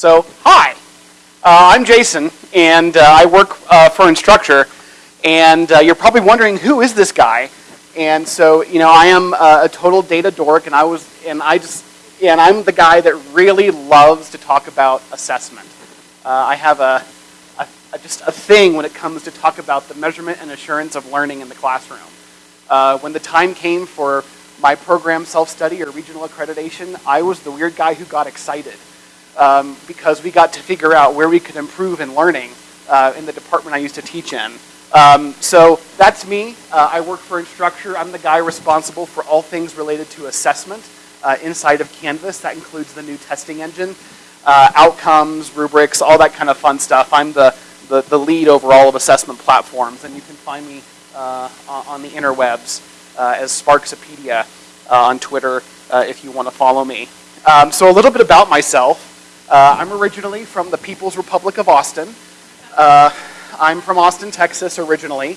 So, hi, uh, I'm Jason, and uh, I work uh, for Instructure, and uh, you're probably wondering who is this guy? And so, you know, I am uh, a total data dork, and I was, and I just, and I'm the guy that really loves to talk about assessment. Uh, I have a, a, a, just a thing when it comes to talk about the measurement and assurance of learning in the classroom. when the time came for my program self-study or regional accreditation, I was the weird guy who got excited um, because we got to figure out where we could improve in learning uh, in the department I used to teach in. Um, so that's me. Uh, I work for Instructure. I'm the guy responsible for all things related to assessment uh, inside of Canvas. That includes the new testing engine, uh, outcomes, rubrics, all that kind of fun stuff. I'm the, the, the lead over all of assessment platforms, and you can find me uh, on the interwebs uh, as Sparksopedia on Twitter if you want to follow me. Um, so a little bit about myself. Uh, I'm originally from the People's Republic of Austin. Uh, I'm from Austin, Texas originally.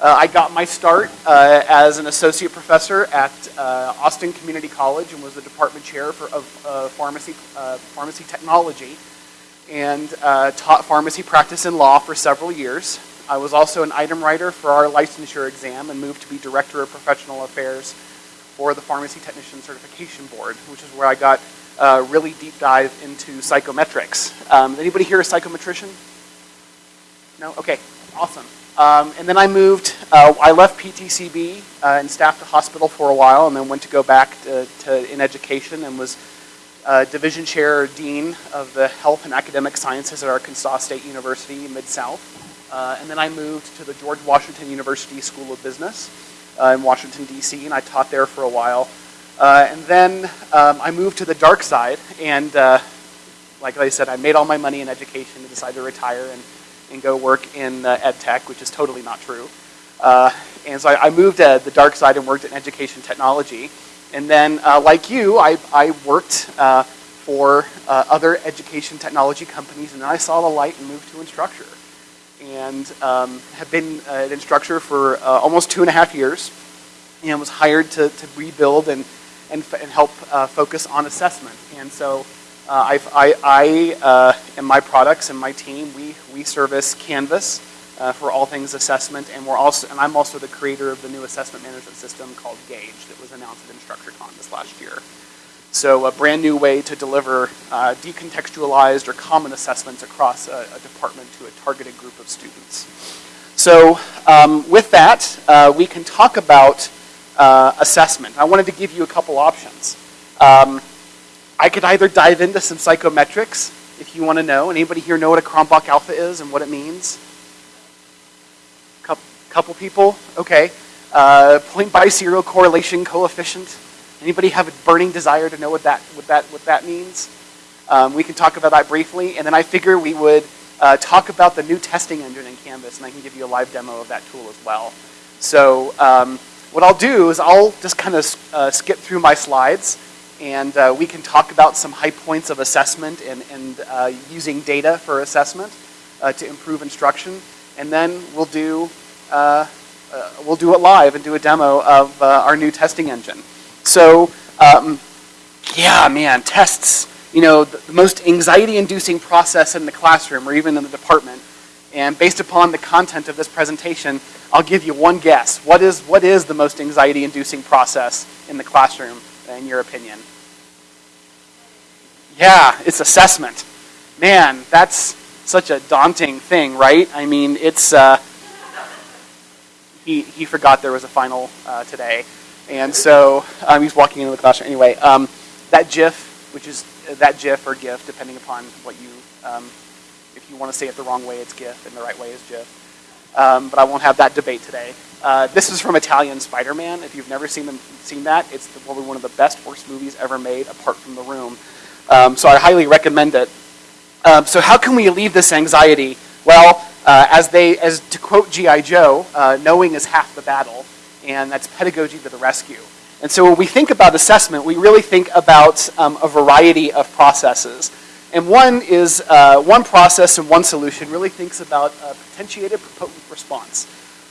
Uh, I got my start uh, as an associate professor at uh, Austin Community College and was the department chair for, of uh, pharmacy, pharmacy technology and taught pharmacy practice and law for several years. I was also an item writer for our licensure exam and moved to be director of professional affairs for the Pharmacy Technician Certification Board, which is where I got uh, really deep dive into psychometrics. Um, anybody here a psychometrician? No? Okay, awesome. Um, and then I moved, uh, I left PTCB uh, and staffed a hospital for a while and then went to go back to, to in education and was uh, division chair or dean of the health and academic sciences at Arkansas State University Mid-South. Uh, and then I moved to the George Washington University School of Business uh, in Washington, D.C., and I taught there for a while. Uh, and then um, I moved to the dark side, and uh, like I said, I made all my money in education and decided to retire and, and go work in uh, ed tech, which is totally not true. Uh, and so I, I moved to the dark side and worked in education technology. And then, uh, like you, I, I worked uh, for other education technology companies, and then I saw the light and moved to Instructure. And um, have been an Instructure for almost two and a half years, and was hired to, to rebuild and and, and help uh, focus on assessment. And so uh, I, I uh, and my products and my team, we, we service Canvas uh, for all things assessment, and we're also and I'm also the creator of the new assessment management system called Gauge that was announced at InstructureCon this last year. So a brand new way to deliver uh, decontextualized or common assessments across a, a, department to a targeted group of students. So um, with that, uh, we can talk about uh, assessment. I wanted to give you a couple options. Um, I could either dive into some psychometrics, if you want to know. Anybody here know what a Cronbach alpha is and what it means? Couple, couple people? Okay. Uh, point biserial correlation coefficient. Anybody have a burning desire to know what that, what that, what that means? Um, we can talk about that briefly, and then I figure we would uh, talk about the new testing engine in Canvas, and I can give you a live demo of that tool as well. So um, what I'll do is I'll just kind of uh, skip through my slides and uh, we can talk about some high points of assessment and, and uh, using data for assessment uh, to improve instruction. And then we'll do, uh, uh, we'll do it live and do a demo of our new testing engine. So um, yeah, man, tests, you know, the, the most anxiety-inducing process in the classroom or even in the department. And based upon the content of this presentation, I'll give you one guess. What is, what is the most anxiety-inducing process in the classroom, in your opinion? Yeah, it's assessment. Man, that's such a daunting thing, right? I mean, it's, uh, he, he forgot there was a final uh, today. And so um, he's walking into the classroom. Anyway, um, that GIF, which is that GIF or GIF, depending upon what you, um, you want to say it the wrong way, it's GIF, and the right way is GIF um, but I won't have that debate today. Uh, this is from Italian Spider-Man. If you've never seen, them, seen that, it's probably one of the best worst movies ever made, apart from The Room. Um, so I highly recommend it. Um, so how can we alleviate this anxiety? Well, uh, as they, as to quote G.I. Joe, uh, knowing is half the battle, and that's pedagogy to the rescue. And so when we think about assessment, we really think about um, a variety of processes. And one is, uh, one process and one solution really thinks about a potentiated potent response,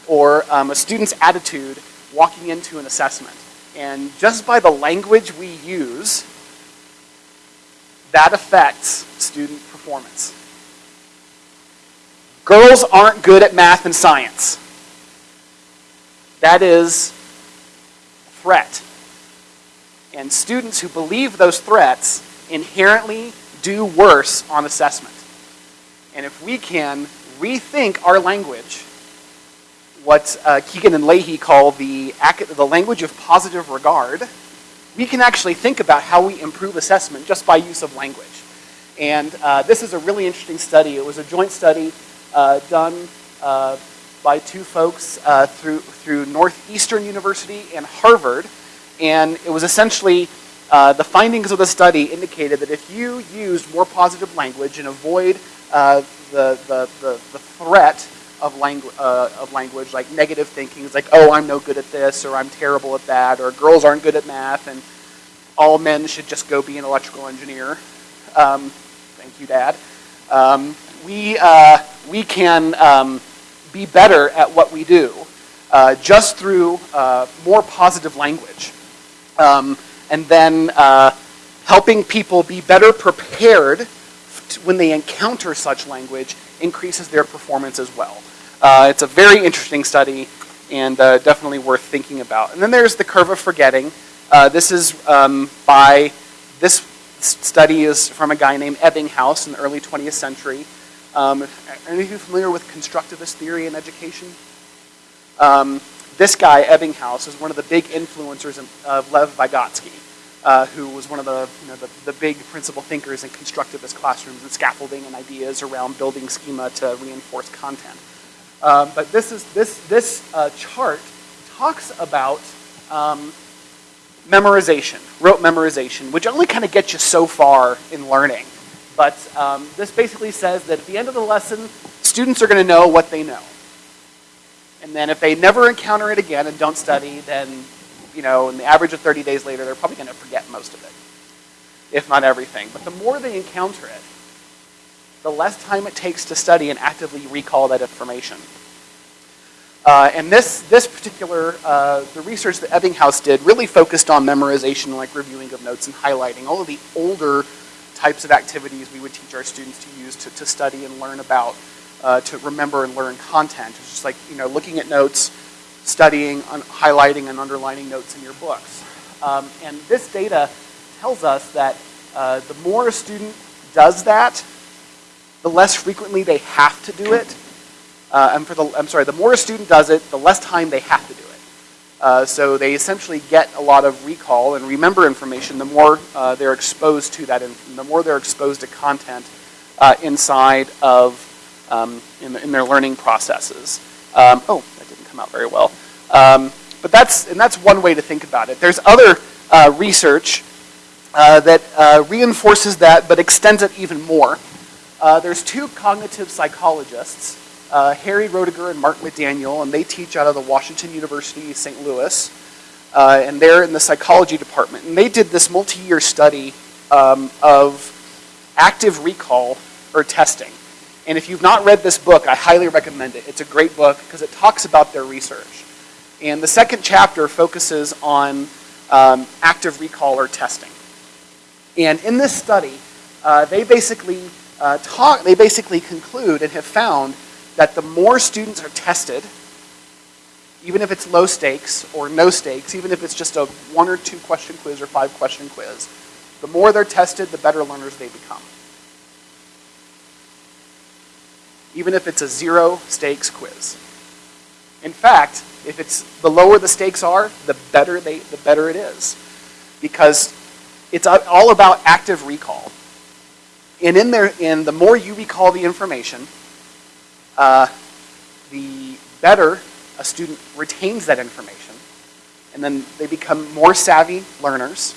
or um, a student's attitude walking into an assessment. And just by the language we use, that affects student performance. Girls aren't good at math and science. That is a threat. And students who believe those threats inherently do worse on assessment. And if we can rethink our language, what uh, Kegan and Lahey call the, the language of positive regard, we can actually think about how we improve assessment just by use of language. And uh, this is a really interesting study. It was a joint study uh, done uh, by two folks uh, through, through Northeastern University and Harvard. And it was essentially, uh, the findings of the study indicated that if you use more positive language and avoid uh, the, the, the, the, threat of, langu uh, of language, like negative thinking, it's like, oh, I'm no good at this, or I'm terrible at that, or girls aren't good at math, and all men should just go be an electrical engineer. Um, thank you, Dad. Um, we, uh, we can um, be better at what we do uh, just through uh, more positive language. Um, and then uh, helping people be better prepared when they encounter such language increases their performance as well. Uh, it's a very interesting study and uh, definitely worth thinking about. And then there's the curve of forgetting. Uh, this is um, by, this study is from a guy named Ebbinghaus in the early 20th century. Um, are any of you familiar with constructivist theory in education? Um, this guy, Ebbinghaus, is one of the big influencers of Lev Vygotsky, uh, who was one of the, you know, the, the, big principal thinkers in constructivist classrooms and scaffolding and ideas around building schema to reinforce content. Um, but this, is, this, this uh, chart talks about um, memorization, rote memorization, which only kind of gets you so far in learning. But um, this basically says that at the end of the lesson, students are going to know what they know. And then if they never encounter it again and don't study, then, you know, in the average of 30 days later, they're probably going to forget most of it, if not everything. But the more they encounter it, the less time it takes to study and actively recall that information. Uh, and this, this particular, uh, the research that Ebbinghaus did really focused on memorization, like reviewing of notes and highlighting, all of the older types of activities we would teach our students to use to, to study and learn about, uh, to remember and learn content. It's just like, you know, looking at notes, studying, highlighting and underlining notes in your books. Um, and this data tells us that uh, the more a student does that, the less frequently they have to do it. Uh, and for the, I'm sorry, the more a student does it, the less time they have to do it. Uh, so they essentially get a lot of recall and remember information the more uh, they're exposed to that, and the more they're exposed to content uh, inside of, um, in, in, their learning processes. Um, oh, that didn't come out very well. Um, but that's, and that's one way to think about it. There's other uh, research uh, that uh, reinforces that but extends it even more. there's two cognitive psychologists uh, Harry Roediger and Mark McDaniel, and they teach out of the Washington University, St. Louis, uh, and they're in the psychology department. And they did this multi-year study um, of active recall or testing. And if you've not read this book, I highly recommend it. It's a great book because it talks about their research. And the second chapter focuses on um, active recall or testing. And in this study, uh, they basically uh, talk, they basically conclude and have found that the more students are tested, even if it's low stakes or no stakes, even if it's just a one or two question quiz or five question quiz, the more they're tested, the better learners they become. Even if it's a zero stakes quiz. In fact, if it's the lower the stakes are, the better they the better it is. Because it's all about active recall. And in there, in the more you recall the information, uh, the better a student retains that information. And then they become more savvy learners,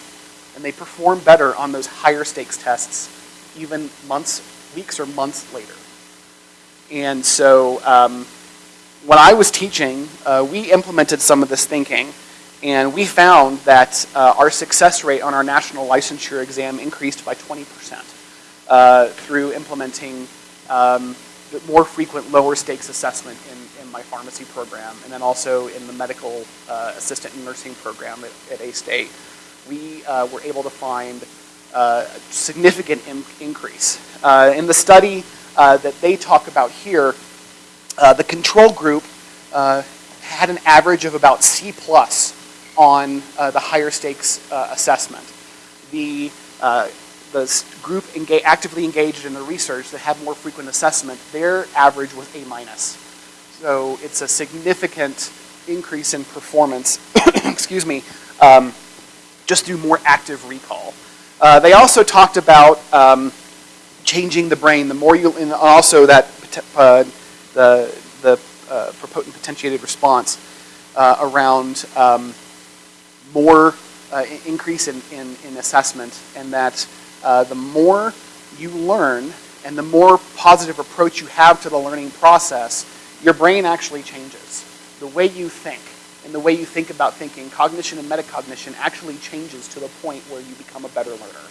and they perform better on those higher stakes tests, even months, weeks or months later. And so um, when I was teaching, uh, we implemented some of this thinking, and we found that uh, our success rate on our national licensure exam increased by 20% uh, through implementing um, more frequent lower stakes assessment in, in my pharmacy program and then also in the medical uh, assistant nursing program at, at A-State. We uh, were able to find uh, significant in- increase. In the study uh, that they talk about here, uh, the control group uh, had an average of about C plus on uh, the higher stakes uh, assessment. The, the group actively engaged in the research that had more frequent assessment, their average was A minus. So it's a significant increase in performance, excuse me, um, just through more active recall. Uh, they also talked about um, changing the brain. The more you, and also that uh, the the uh, potentiated response uh, around um, more uh, increase in, in, in assessment, and that uh, the more you learn and the more positive approach you have to the learning process, your brain actually changes. The way you think and the way you think about thinking, cognition and metacognition actually changes to the point where you become a better learner.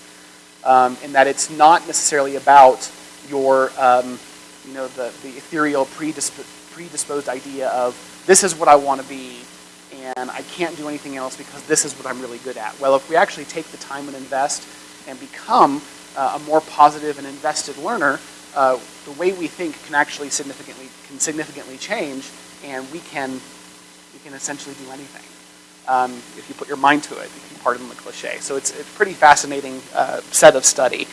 Um, and that it's not necessarily about your, um, you know, the, the ethereal predisp- predisposed idea of this is what I want to be and I can't do anything else because this is what I'm really good at. Well, if we actually take the time and invest and become uh, a more positive and invested learner, uh, the way we think can actually significantly can significantly change, and we can we can essentially do anything um, if you put your mind to it. Pardon the cliche. So it's it's a pretty fascinating uh, set of study,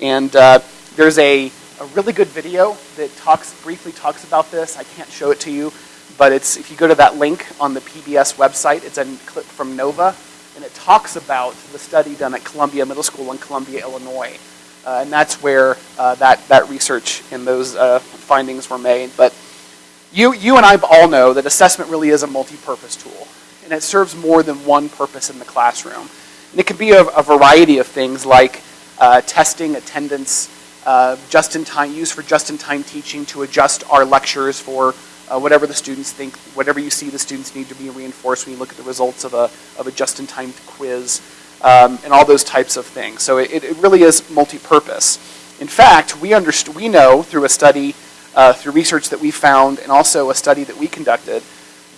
and uh, there's a a really good video that talks briefly talks about this. I can't show it to you, but it's if you go to that link on the PBS website, it's a clip from Nova, and it talks about the study done at Columbia Middle School in Columbia, Illinois, uh, and that's where uh, that that research and those uh, findings were made. But you you and I all know that assessment really is a multi-purpose tool, and it serves more than one purpose in the classroom. And it can be a, a variety of things like uh, testing, attendance, uh, just-in-time use for just-in-time teaching to adjust our lectures for uh, whatever the students think, whatever you see the students need to be reinforced when you look at the results of a, of a just-in-time quiz, um, and all those types of things. So it, it really is multi-purpose. In fact, we, we know through a study, uh, through research that we found, and also a study that we conducted,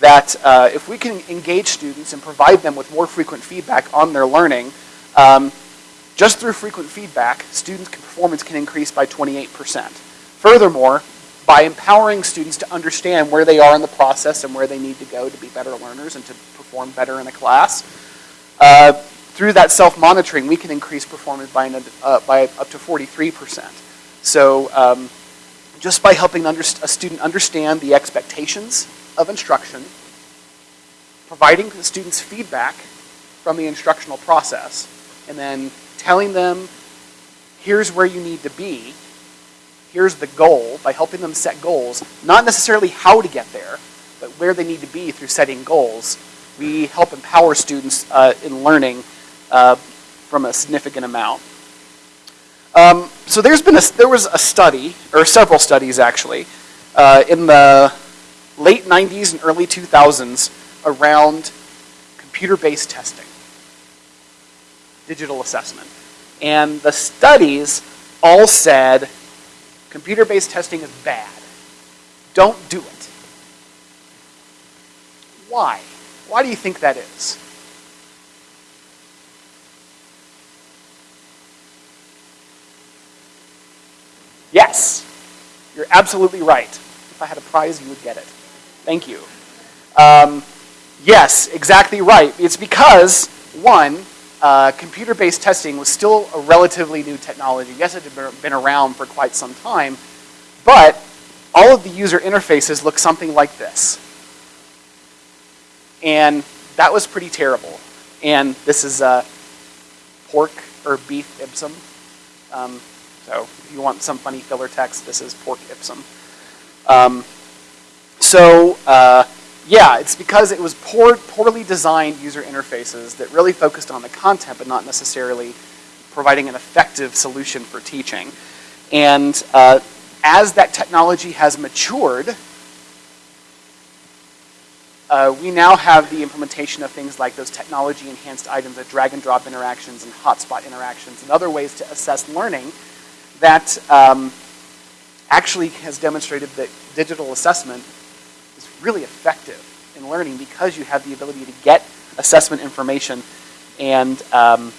that uh, if we can engage students and provide them with more frequent feedback on their learning, um, just through frequent feedback, students' performance can increase by 28%. Furthermore, by empowering students to understand where they are in the process and where they need to go to be better learners and to perform better in a class, uh, through that self-monitoring, we can increase performance by, an, uh, by up to 43%. So um, just by helping a student understand the expectations of instruction, providing the students feedback from the instructional process, and then telling them, here's where you need to be, here's the goal, by helping them set goals, not necessarily how to get there, but where they need to be through setting goals, we help empower students uh, in learning uh, from a significant amount. Um, so there's been a, there was a study, or several studies actually, uh, in the late 90s and early 2000s around computer-based testing, digital assessment. And the studies all said computer-based testing is bad. Don't do it. Why? Why do you think that is? Yes, you're absolutely right. If I had a prize, you would get it. Thank you. Um, yes, exactly right. It's because, one, uh, computer-based testing was still a relatively new technology. Yes, it had been around for quite some time, but all of the user interfaces look something like this. And that was pretty terrible. And this is uh, pork or beef ipsum. Um, so if you want some funny filler text, this is pork ipsum. Um, so uh, yeah, it's because it was poor, poorly designed user interfaces that really focused on the content, but not necessarily providing an effective solution for teaching. And uh, as that technology has matured, uh, we now have the implementation of things like those technology enhanced items, like drag and drop interactions and hotspot interactions, and other ways to assess learning that um, actually has demonstrated that digital assessment is really effective in learning because you have the ability to get assessment information and, um,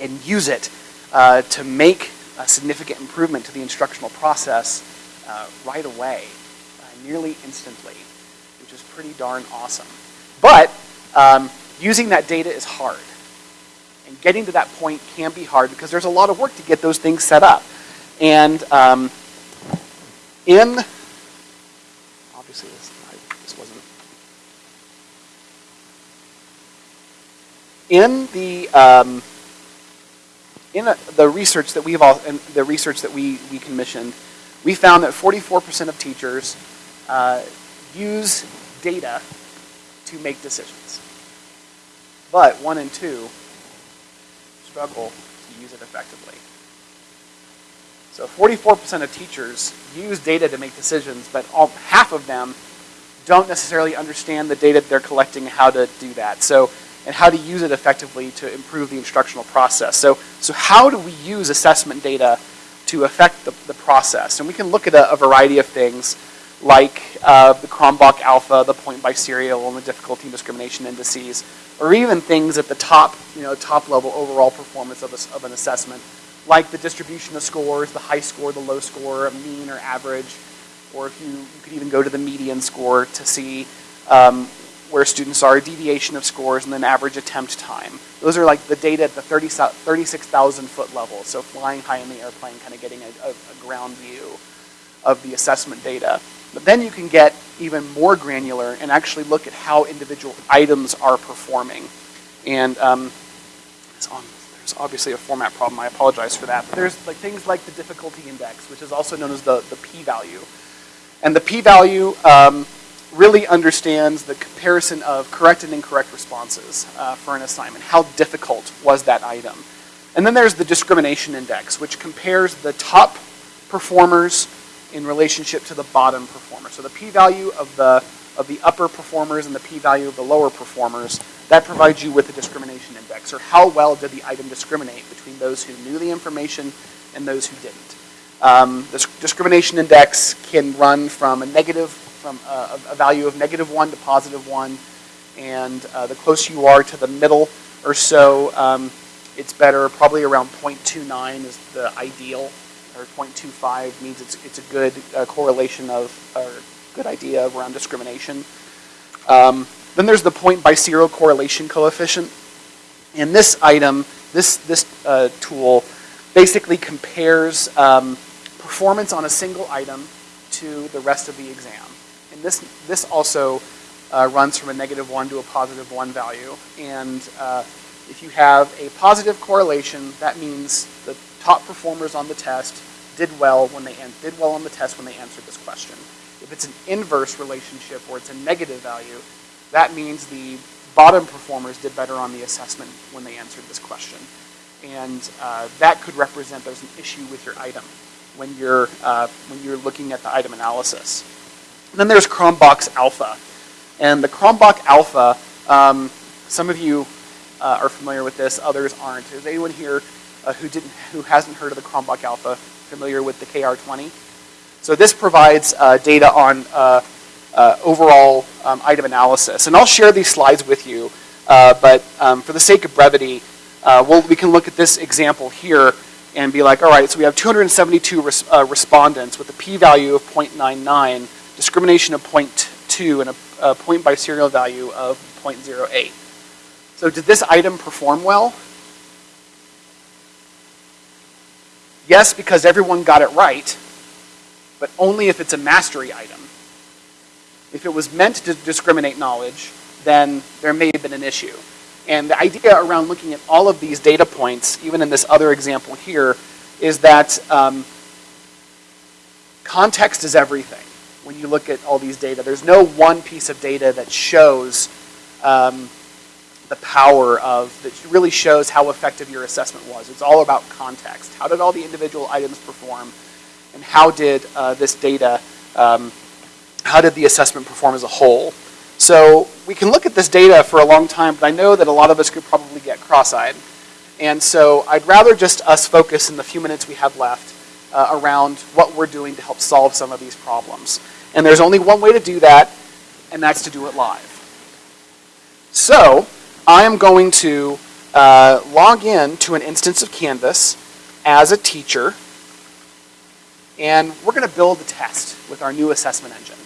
and use it uh, to make a significant improvement to the instructional process uh, right away, uh, nearly instantly, which is pretty darn awesome. But um, using that data is hard. And getting to that point can be hard because there's a lot of work to get those things set up. And um, in, obviously this, this wasn't, in the, um, in a, the research that we've all, in the research that we, we commissioned, we found that 44% of teachers uh, use data to make decisions. But one in two struggle to use it effectively. So 44% of teachers use data to make decisions, but all, half of them don't necessarily understand the data they're collecting and how to do that. So, and how to use it effectively to improve the instructional process. So, so how do we use assessment data to affect the, the process? And we can look at a, a variety of things like uh, the Cronbach alpha, the point biserial, and the difficulty and discrimination indices, or even things at the top, you know, top level overall performance of, a, of an assessment, like the distribution of scores, the high score, the low score, mean or average, or if you, you could even go to the median score to see um, where students are, deviation of scores, and then average attempt time. Those are like the data at the 30, 36,000 foot level, so flying high in the airplane, kind of getting a, a, a ground view of the assessment data. But then you can get even more granular and actually look at how individual items are performing. And um, on, there's obviously a format problem. I apologize for that. But there's like things like the difficulty index, which is also known as the, the p-value. And the p-value um, really understands the comparison of correct and incorrect responses uh, for an assignment. How difficult was that item? And then there's the discrimination index, which compares the top performers in relationship to the bottom performer. So the p-value of the, of the upper performers and the p-value of the lower performers, that provides you with a discrimination index, or how well did the item discriminate between those who knew the information and those who didn't. Um, this discrimination index can run from a negative, from a, a value of negative one to positive one, and uh, the closer you are to the middle or so, um, it's better, probably around 0.29 is the ideal or 0.25 means it's, it's a good uh, correlation of, or good idea around discrimination. Um, then there's the point biserial correlation coefficient. And this item, this, this uh, tool, basically compares um, performance on a single item to the rest of the exam. And this, this also uh, runs from a negative 1 to a positive 1 value. And uh, if you have a positive correlation, that means the top performers on the test did well when they did well on the test when they answered this question. If it's an inverse relationship or it's a negative value, that means the bottom performers did better on the assessment when they answered this question. And uh, that could represent there's an issue with your item when you're, uh, when you're looking at the item analysis. And then there's Cronbach's alpha. And the Cronbach alpha, um, some of you uh, are familiar with this, others aren't. Is anyone here uh, who didn't, who hasn't heard of the Cronbach alpha familiar with the KR20? So this provides uh, data on uh, overall um, item analysis. And I'll share these slides with you, uh, but um, for the sake of brevity, uh, we'll, we can look at this example here and be like, all right, so we have 272 res uh, respondents with a p-value of 0.99, discrimination of 0.2, and a, a point biserial value of 0.08. So did this item perform well? Yes, because everyone got it right, but only if it's a mastery item. If it was meant to discriminate knowledge, then there may have been an issue. And the idea around looking at all of these data points, even in this other example here, is that um, context is everything when you look at all these data. There's no one piece of data that shows um, the power of, that really shows how effective your assessment was. It's all about context. How did all the individual items perform? And how did uh, this data, um, how did the assessment perform as a whole? So we can look at this data for a long time, but I know that a lot of us could probably get cross-eyed. And so I'd rather just us focus in the few minutes we have left uh, around what we're doing to help solve some of these problems. And there's only one way to do that, and that's to do it live. So I am going to uh, log in to an instance of Canvas. as a teacher, and we're going to build a test with our new assessment engine.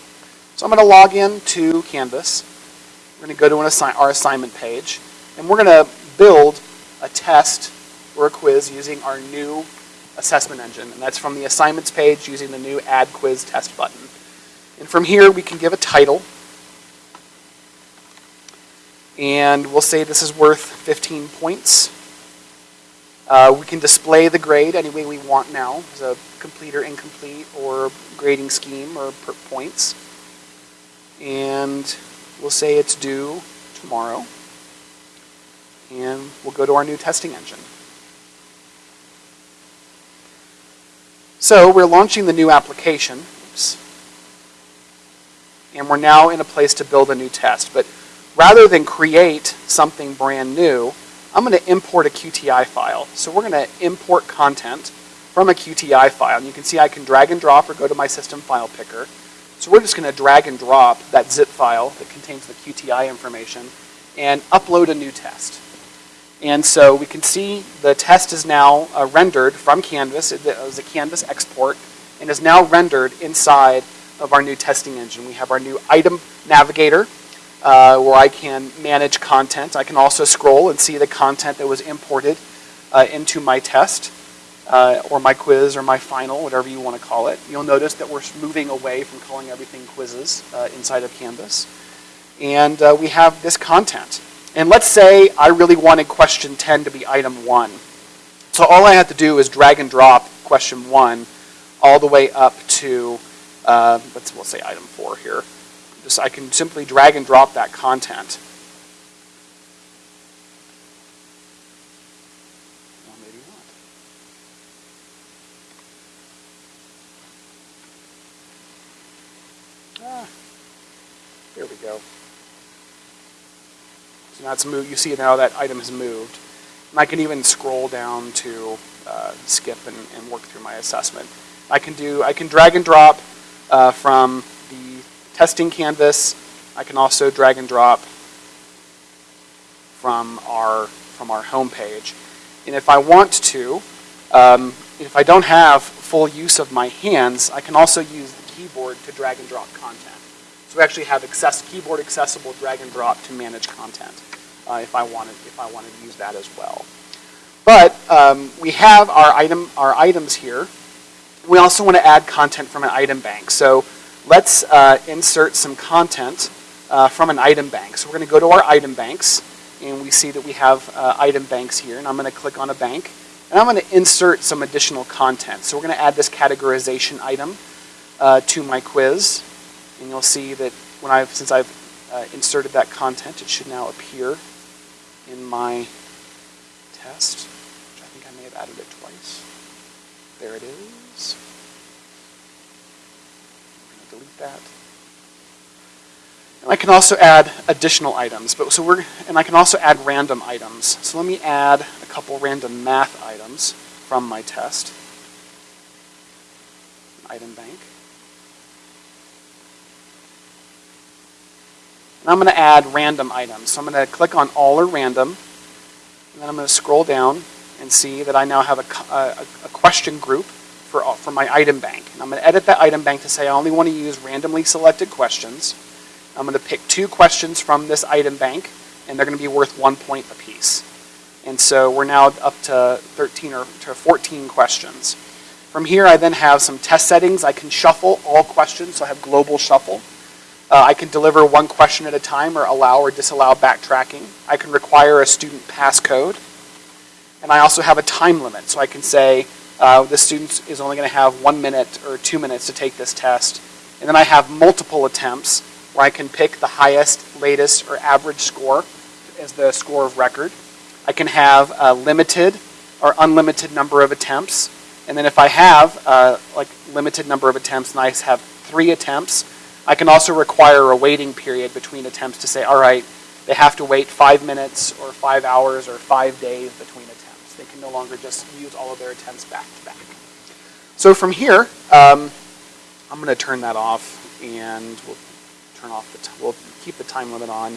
So I'm going to log in to Canvas. We're going to go to assi our assignment page, and we're going to build a test or a quiz using our new assessment engine, and that's from the assignments page using the new Add Quiz Test button. And from here, we can give a title, and we'll say this is worth 15 points. Uh, we can display the grade any way we want now, as a complete or incomplete, or grading scheme, or per points. And we'll say it's due tomorrow. And we'll go to our new testing engine. So we're launching the new application. Oops. And we're now in a place to build a new test. But rather than create something brand new, I'm going to import a QTI file. So we're going to import content from a QTI file. And you can see I can drag and drop or go to my system file picker. So we're just going to drag and drop that zip file that contains the QTI information and upload a new test. And so we can see the test is now uh, rendered from Canvas. It was a Canvas export and is now rendered inside of our new testing engine. We have our new item navigator uh, where I can manage content. I can also scroll and see the content that was imported uh, into my test uh, or my quiz or my final, whatever you want to call it. You'll notice that we're moving away from calling everything quizzes uh, inside of Canvas. And uh, we have this content. And let's say I really wanted question 10 to be item 1. So all I have to do is drag and drop question 1 all the way up to, uh, let's we'll say item 4 here. Just I can simply drag and drop that content. Well, maybe not. Ah, here we go. So now it's moved. You see now that item has moved. And I can even scroll down to uh, skip and, and, work through my assessment. I can do. I can drag and drop uh, from the testing canvas. I can also drag and drop from our, from our home page. And if I want to, um, if I don't have full use of my hands, I can also use the keyboard to drag and drop content. So we actually have access, keyboard accessible drag and drop to manage content uh, if, I wanted, if I wanted to use that as well. But um, we have our, item, our items here. We also want to add content from an item bank. So let's uh, insert some content uh, from an item bank. So we're going to go to our item banks, and we see that we have uh, item banks here, and I'm going to click on a bank, and I'm going to insert some additional content. So we're going to add this categorization item uh, to my quiz, and you'll see that when I've, since I've uh, inserted that content, it should now appear in my test, which I think I may have added it twice. There it is I'm gonna delete that. And I can also add additional items. But so we're and I can also add random items. So let me add a couple random math items from my test. Item bank. And I'm going to add random items. So I'm going to click on all or random. And then I'm going to scroll down and see that I now have a, a, a question group for, for my item bank. And I'm going to edit that item bank to say I only want to use randomly selected questions. I'm going to pick two questions from this item bank, and they're going to be worth one point apiece. And so we're now up to 13 or to 14 questions. From here, I then have some test settings. I can shuffle all questions, so I have global shuffle. Uh, I can deliver one question at a time or allow or disallow backtracking. I can require a student passcode. And I also have a time limit, so I can say uh, the student is only going to have one minute or two minutes to take this test. And then I have multiple attempts where I can pick the highest, latest, or average score as the score of record. I can have a limited or unlimited number of attempts. And then if I have a like limited number of attempts and I have three attempts, I can also require a waiting period between attempts to say, all right, they have to wait five minutes or five hours or five days between attempts. They can no longer just use all of their attempts back to back. So from here, um, I'm going to turn that off and we'll turn off the, we'll keep the time limit on.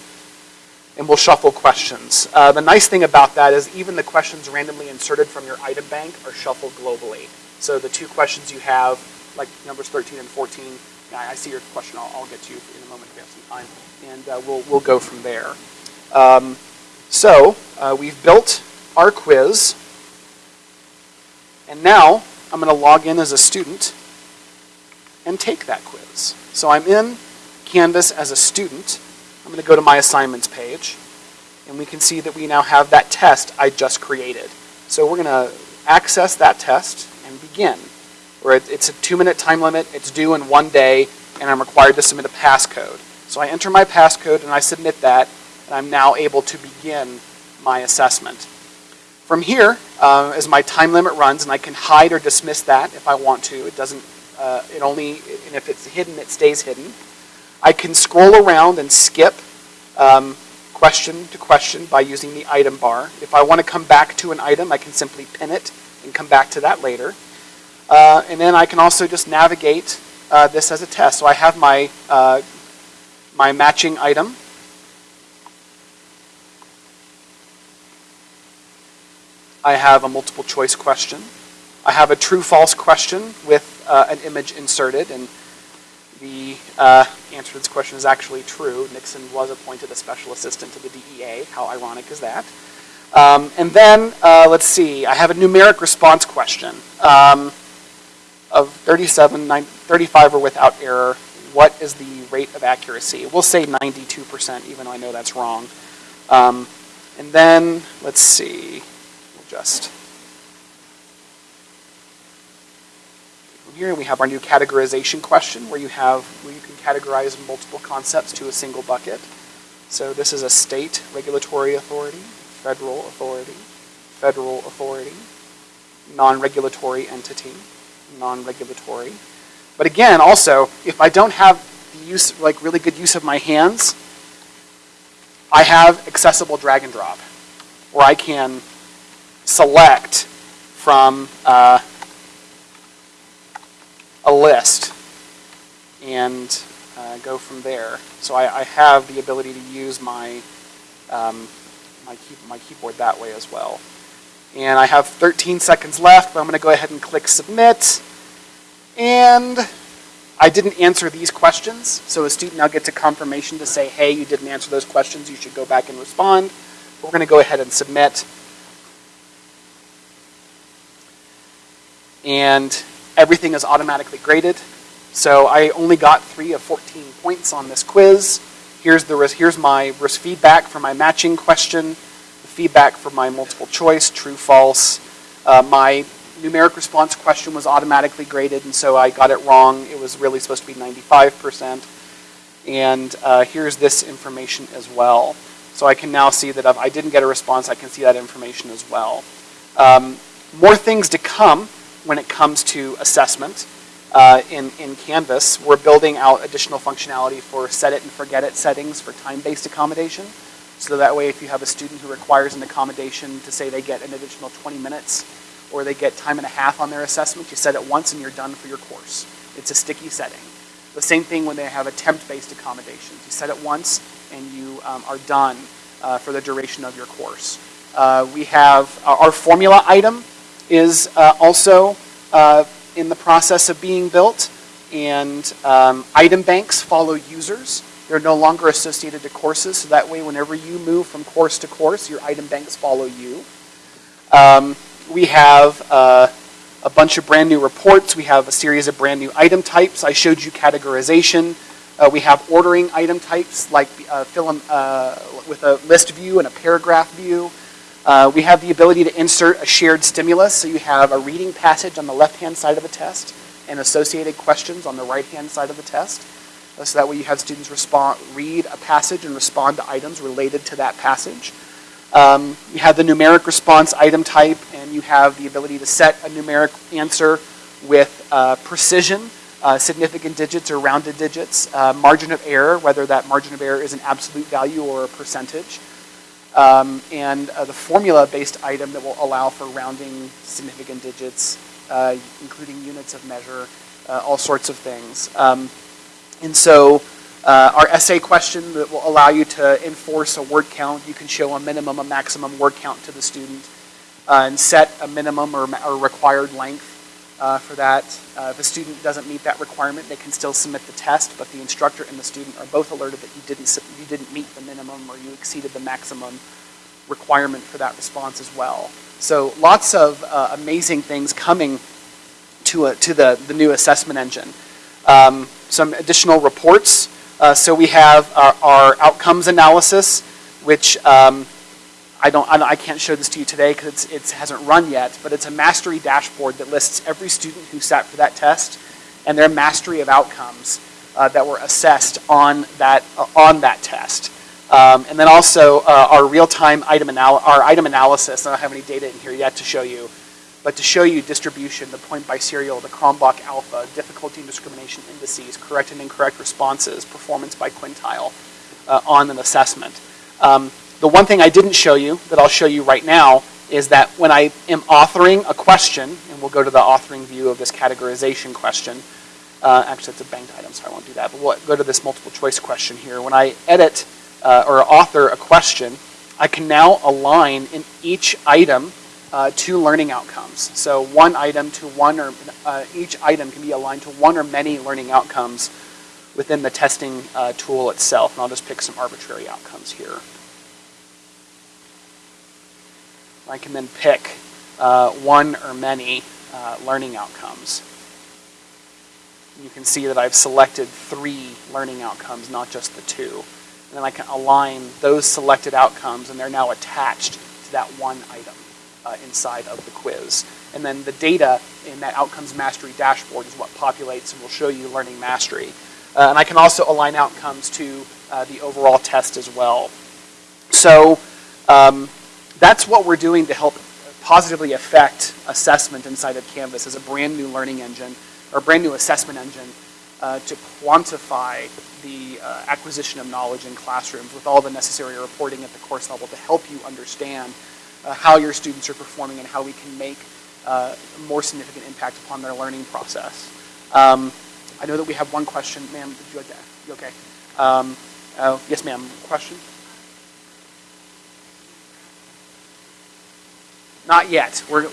and we'll shuffle questions. Uh, the nice thing about that is even the questions randomly inserted from your item bank are shuffled globally. So the two questions you have, like numbers 13 and 14, I see your question. I'll, I'll get to you in a moment if we have some time, and uh, we'll we'll go from there. Um, so uh, we've built our quiz, and now I'm going to log in as a student and take that quiz. So I'm in Canvas as a student. I'm going to go to my assignments page, and we can see that we now have that test I just created. So we're going to access that test and begin. Where it's a two-minute time limit, it's due in one day, and I'm required to submit a passcode. So I enter my passcode and I submit that, and I'm now able to begin my assessment. From here, uh, as my time limit runs, and I can hide or dismiss that if I want to. It doesn't, uh, it only, and if it's hidden, it stays hidden. I can scroll around and skip um, question to question by using the item bar. If I want to come back to an item, I can simply pin it and come back to that later. Uh, and then I can also just navigate uh, this as a test. So I have my, uh, my matching item. I have a multiple choice question. I have a true-false question with uh, an image inserted, and the uh, answer to this question is actually true. Nixon was appointed a special assistant to the DEA. How ironic is that? Um, and then, uh, let's see, I have a numeric response question um, of 37, 9, 35 or without error. What is the rate of accuracy? We'll say 92%, even though I know that's wrong. Um, and then, let's see, we'll just. Here we have our new categorization question where you have where you can categorize multiple concepts to a single bucket. So this is a state regulatory authority, federal authority, federal authority, non-regulatory entity, non-regulatory. But again, also, if I don't have the use, like really good use of my hands, I have accessible drag and drop, where I can select from uh, a list and uh, go from there. So I, I, have the ability to use my, um, my, key, my keyboard that way as well. And I have 13 seconds left, but I'm going to go ahead and click submit. And I didn't answer these questions, so a student now gets a confirmation to say, hey, you didn't answer those questions, you should go back and respond. But we're going to go ahead and submit. and everything is automatically graded. So I only got 3 of 14 points on this quiz. Here's, the, here's my risk feedback for my matching question, feedback for my multiple choice, true, false. Uh, my numeric response question was automatically graded, and so I got it wrong. It was really supposed to be 95%. And uh, here's this information as well. So I can now see that if I didn't get a response, I can see that information as well. Um, more things to come when it comes to assessment uh, in, in Canvas. We're building out additional functionality for set it and forget it settings for time-based accommodation. So that way if you have a student who requires an accommodation to say they get an additional 20 minutes or they get time and a half on their assessment, you set it once and you're done for your course. It's a sticky setting. The same thing when they have attempt-based accommodations. You set it once and you um, are done uh, for the duration of your course. Uh, we have our formula item is uh, also uh, in the process of being built. And um, item banks follow users. They're no longer associated to courses, so that way whenever you move from course to course, your item banks follow you. Um, we have uh, a bunch of brand new reports. We have a series of brand new item types. I showed you categorization. Uh, we have ordering item types like uh, fill uh, with a list view and a paragraph view. Uh, we have the ability to insert a shared stimulus, so you have a reading passage on the left-hand side of a test and associated questions on the right-hand side of the test. So that way you have students respond, read a passage and respond to items related to that passage. Um, you have the numeric response item type, and you have the ability to set a numeric answer with uh, precision, uh, significant digits or rounded digits, uh, margin of error, whether that margin of error is an absolute value or a percentage um, and uh, the formula-based item that will allow for rounding significant digits, uh, including units of measure, uh, all sorts of things. Um, and so Uh, our essay question that will allow you to enforce a word count. You can show a minimum, a maximum word count to the student uh, and set a minimum or, or required length uh, for that. Uh, if a student doesn't meet that requirement, they can still submit the test, but the instructor and the student are both alerted that you didn't, you didn't meet the minimum or you exceeded the maximum requirement for that response as well. So lots of uh, amazing things coming to, a, to the, the new assessment engine. Um, some additional reports. Uh, so we have our, our outcomes analysis, which um, I don't, I don't- I can't show this to you today because it hasn't run yet, but it's a mastery dashboard that lists every student who sat for that test and their mastery of outcomes uh, that were assessed on that, uh, on that test. Um, and then also uh, our real-time item item analysis. I don't have any data in here yet to show you, but to show you distribution, the point biserial, the Cronbach alpha, difficulty and discrimination indices, correct and incorrect responses, performance by quintile uh, on an assessment. Um, the one thing I didn't show you that I'll show you right now is that when I am authoring a question, and we'll go to the authoring view of this categorization question. Uh, actually, it's a banked item, so I won't do that. But we'll go to this multiple choice question here. When I edit uh, or author a question, I can now align in each item uh, two learning outcomes. So one item to one or uh, each item can be aligned to one or many learning outcomes within the testing uh, tool itself. And I'll just pick some arbitrary outcomes here. I can then pick uh, one or many uh, learning outcomes. You can see that I've selected three learning outcomes, not just the two. And then I can align those selected outcomes, and they're now attached to that one item uh, inside of the quiz. And then the data in that outcomes mastery dashboard is what populates and will show you learning mastery. Uh, and I can also align outcomes to uh, the overall test as well. So um, that's what we're doing to help positively affect assessment inside of Canvas as a brand new learning engine or brand new assessment engine uh, to quantify the uh, acquisition of knowledge in classrooms with all the necessary reporting at the course level to help you understand uh, how your students are performing and how we can make uh, a more significant impact upon their learning process. Um, I know that we have one question, ma'am. Did you like that? You okay? Um, uh, yes, ma'am. Question? Not yet. We're,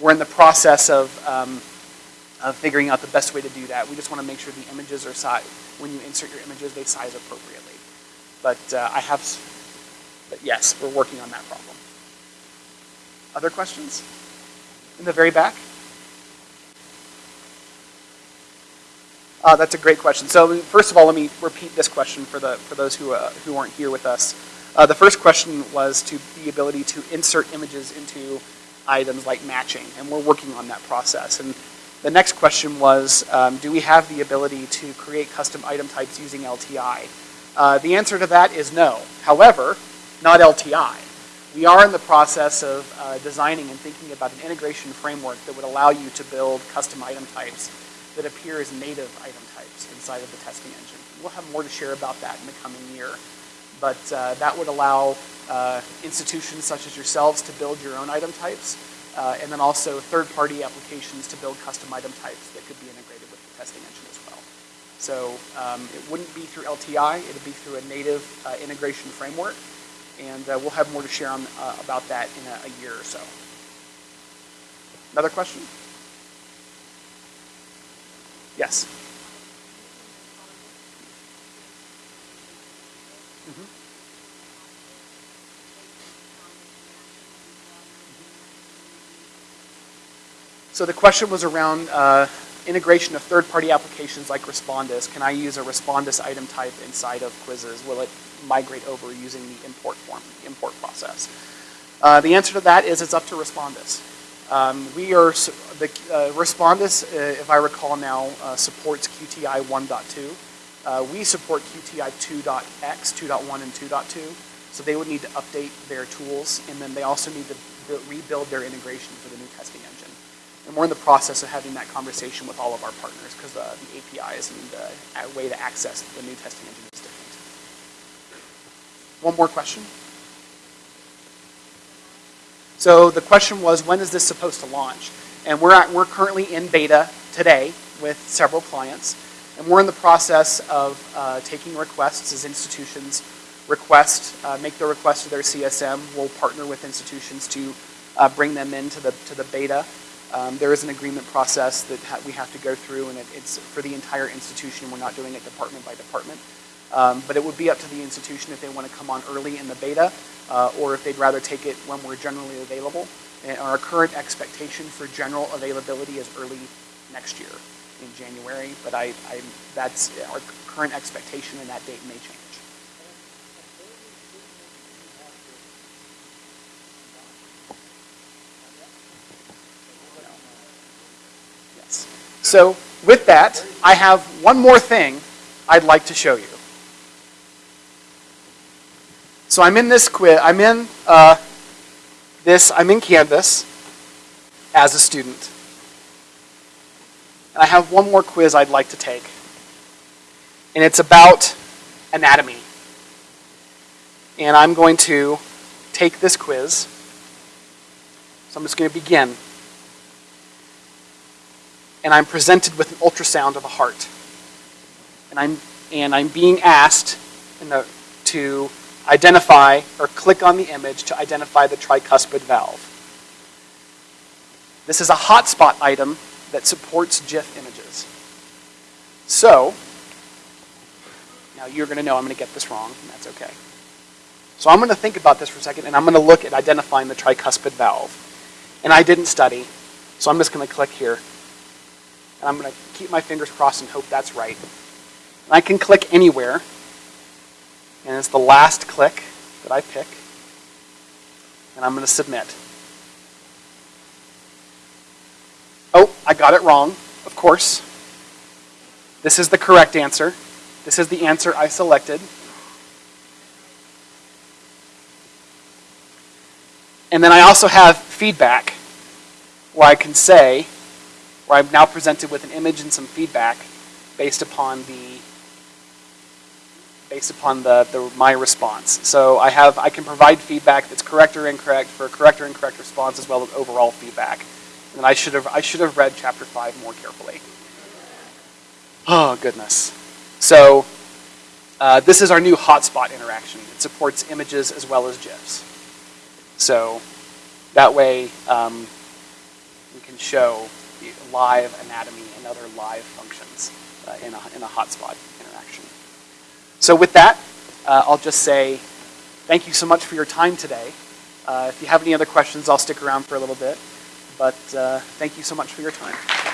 we're in the process of, um, of figuring out the best way to do that. We just want to make sure the images are size, when you insert your images, they size appropriately. But uh, I have, but yes, we're working on that problem. Other questions? In the very back? Uh, that's a great question. So first of all, let me repeat this question for the for those who uh, who aren't here with us. Uh, the first question was to the ability to insert images into items like matching, and we're working on that process. And the next question was, um, do we have the ability to create custom item types using LTI? Uh, the answer to that is no. However, not LTI. We are in the process of uh, designing and thinking about an integration framework that would allow you to build custom item types that appear as native item types inside of the testing engine. We'll have more to share about that in the coming year. But uh, that would allow uh, institutions such as yourselves to build your own item types, uh, and then also third-party applications to build custom item types that could be integrated with the testing engine as well. So um, it wouldn't be through LTI, it would be through a native uh, integration framework, and uh, we'll have more to share on, uh, about that in a, a year or so. Another question? Yes. Mhm. So the question was around uh, integration of third-party applications like Respondus. Can I use a Respondus item type inside of quizzes? Will it migrate over using the import form, the import process? Uh, the answer to that is it's up to Respondus. Um, we are the uh, Respondus, uh, if I recall now, uh, supports QTI 1.2. Uh, we support QTI 2.x, 2.1, and 2.2. So they would need to update their tools, and then they also need to rebuild their integration for the new testing engine. And we're in the process of having that conversation with all of our partners because uh, the APIs and the uh, way to access the new testing engine is different. One more question. So the question was, when is this supposed to launch? And we're, at, we're currently in beta today with several clients. And we're in the process of uh, taking requests as institutions request, uh, make the request to their CSM. We'll partner with institutions to uh, bring them into the, to the beta. Um, there is an agreement process that ha we have to go through, and it, it's for the entire institution. We're not doing it department by department. Um, but it would be up to the institution if they want to come on early in the beta, uh, or if they'd rather take it when we're generally available. And our current expectation for general availability is early next year in January, but I, I, that's our current expectation and that date may change. Yes. So with that, I have one more thing I'd like to show you. So I'm in this quiz, I'm in uh, this, I'm in Canvas as a student. And I have one more quiz I'd like to take. And it's about anatomy. And I'm going to take this quiz. So I'm just going to begin. And I'm presented with an ultrasound of a heart. And I'm, and I'm being asked the, to identify or click on the image to identify the tricuspid valve. This is a hotspot item that supports GIF images. So, now you're going to know I'm going to get this wrong, and that's okay. So I'm going to think about this for a second, and I'm going to look at identifying the tricuspid valve. And I didn't study, so I'm just going to click here. And I'm going to keep my fingers crossed and hope that's right. And I can click anywhere, and it's the last click that I pick, and I'm going to submit. Oh, I got it wrong, of course. This is the correct answer. This is the answer I selected. And then I also have feedback where I can say, where I'm now presented with an image and some feedback based upon the based upon the, the my response. So I have I can provide feedback that's correct or incorrect for a correct or incorrect response as well as overall feedback. And I should have I should have read chapter five more carefully. Oh goodness. So uh, this is our new hotspot interaction. It supports images as well as GIFs. So that way um, we can show live anatomy and other live functions uh, in, a, in a hotspot interaction. So with that, uh, I'll just say thank you so much for your time today. Uh, if you have any other questions, I'll stick around for a little bit. But uh, thank you so much for your time.